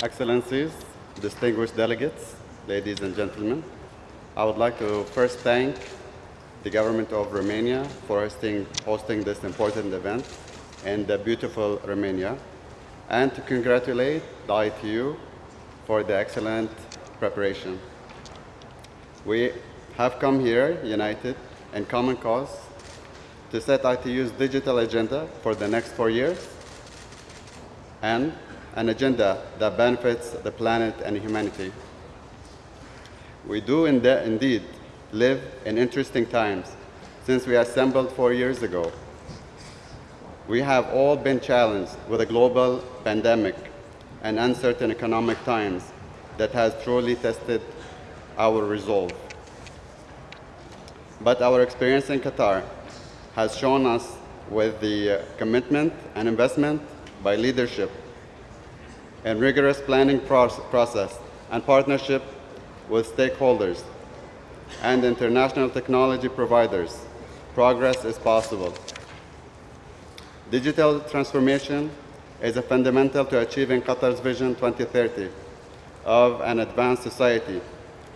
Excellencies, distinguished delegates, ladies and gentlemen, I would like to first thank the government of Romania for hosting, hosting this important event in the beautiful Romania and to congratulate the ITU for the excellent preparation. We have come here united in common cause to set ITU's digital agenda for the next four years and an agenda that benefits the planet and humanity. We do indeed live in interesting times since we assembled four years ago. We have all been challenged with a global pandemic and uncertain economic times that has truly tested our resolve. But our experience in Qatar has shown us with the uh, commitment and investment by leadership and rigorous planning process and partnership with stakeholders and international technology providers, progress is possible. Digital transformation is a fundamental to achieving Qatar's Vision 2030 of an advanced society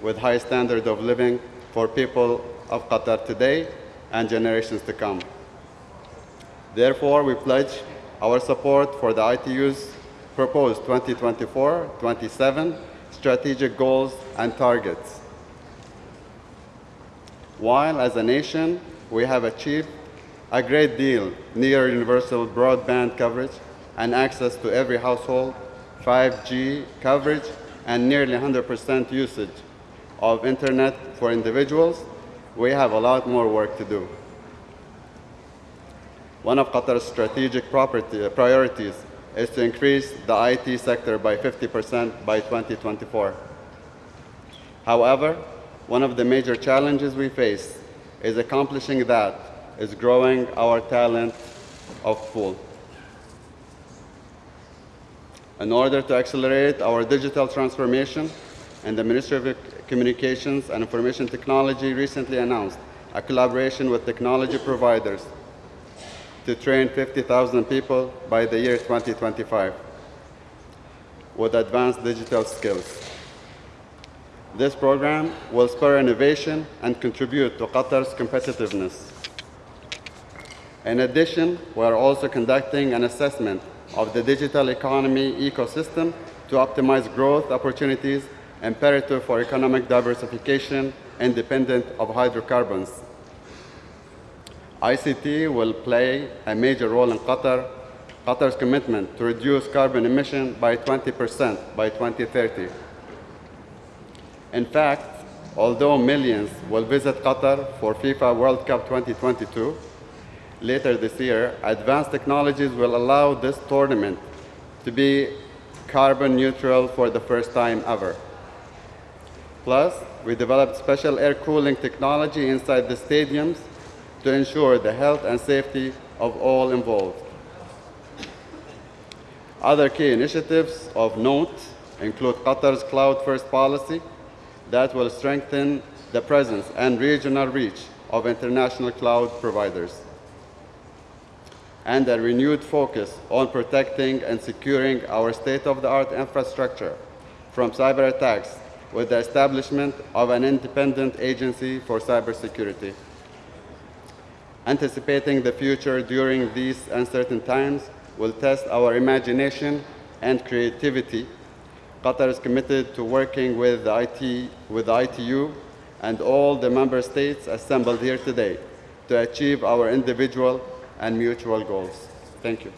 with high standard of living for people of Qatar today and generations to come. Therefore, we pledge our support for the ITU's proposed 2024-27 strategic goals and targets. While as a nation, we have achieved a great deal near universal broadband coverage and access to every household, 5G coverage, and nearly 100% usage of internet for individuals, we have a lot more work to do. One of Qatar's strategic property, priorities is to increase the IT sector by 50% by 2024. However, one of the major challenges we face is accomplishing that is growing our talent of pool. In order to accelerate our digital transformation, and the Ministry of Communications and Information Technology recently announced a collaboration with technology providers to train 50,000 people by the year 2025 with advanced digital skills. This program will spur innovation and contribute to Qatar's competitiveness. In addition, we are also conducting an assessment of the digital economy ecosystem to optimize growth opportunities imperative for economic diversification independent of hydrocarbons. ICT will play a major role in Qatar, Qatar's commitment to reduce carbon emission by 20% by 2030. In fact, although millions will visit Qatar for FIFA World Cup 2022, later this year, advanced technologies will allow this tournament to be carbon neutral for the first time ever. Plus, we developed special air cooling technology inside the stadiums to ensure the health and safety of all involved. Other key initiatives of note include Qatar's cloud-first policy that will strengthen the presence and regional reach of international cloud providers, and a renewed focus on protecting and securing our state-of-the-art infrastructure from cyber attacks with the establishment of an independent agency for cybersecurity. Anticipating the future during these uncertain times will test our imagination and creativity. Qatar is committed to working with the, IT, with ITU and all the member states assembled here today to achieve our individual and mutual goals. Thank you.